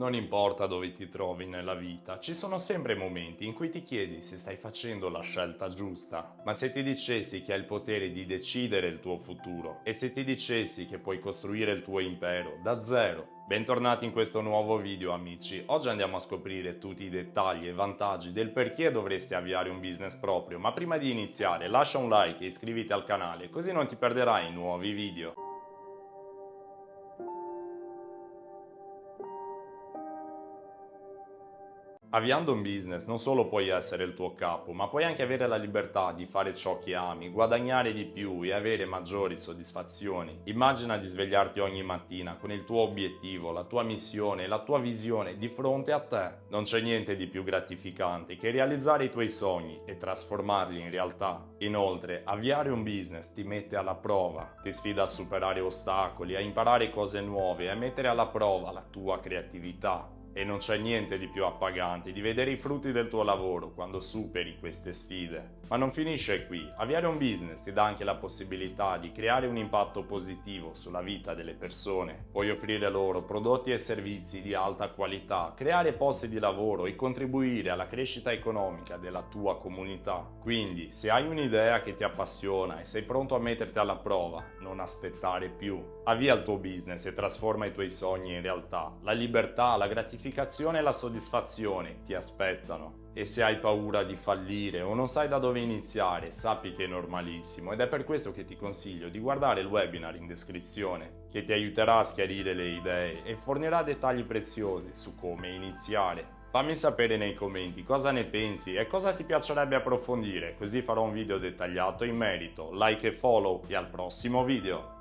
Non importa dove ti trovi nella vita, ci sono sempre momenti in cui ti chiedi se stai facendo la scelta giusta. Ma se ti dicessi che hai il potere di decidere il tuo futuro e se ti dicessi che puoi costruire il tuo impero da zero, Bentornati in questo nuovo video amici, oggi andiamo a scoprire tutti i dettagli e vantaggi del perché dovresti avviare un business proprio, ma prima di iniziare lascia un like e iscriviti al canale così non ti perderai nuovi video. Avviando un business non solo puoi essere il tuo capo, ma puoi anche avere la libertà di fare ciò che ami, guadagnare di più e avere maggiori soddisfazioni. Immagina di svegliarti ogni mattina con il tuo obiettivo, la tua missione, la tua visione di fronte a te. Non c'è niente di più gratificante che realizzare i tuoi sogni e trasformarli in realtà. Inoltre, avviare un business ti mette alla prova, ti sfida a superare ostacoli, a imparare cose nuove e a mettere alla prova la tua creatività. E non c'è niente di più appagante di vedere i frutti del tuo lavoro quando superi queste sfide. Ma non finisce qui. Avviare un business ti dà anche la possibilità di creare un impatto positivo sulla vita delle persone. Puoi offrire loro prodotti e servizi di alta qualità, creare posti di lavoro e contribuire alla crescita economica della tua comunità. Quindi, se hai un'idea che ti appassiona e sei pronto a metterti alla prova, non aspettare più. Avvia il tuo business e trasforma i tuoi sogni in realtà. La libertà, la gratificazione e la soddisfazione ti aspettano. E se hai paura di fallire o non sai da dove iniziare, sappi che è normalissimo ed è per questo che ti consiglio di guardare il webinar in descrizione, che ti aiuterà a schiarire le idee e fornirà dettagli preziosi su come iniziare. Fammi sapere nei commenti cosa ne pensi e cosa ti piacerebbe approfondire, così farò un video dettagliato in merito. Like e follow e al prossimo video!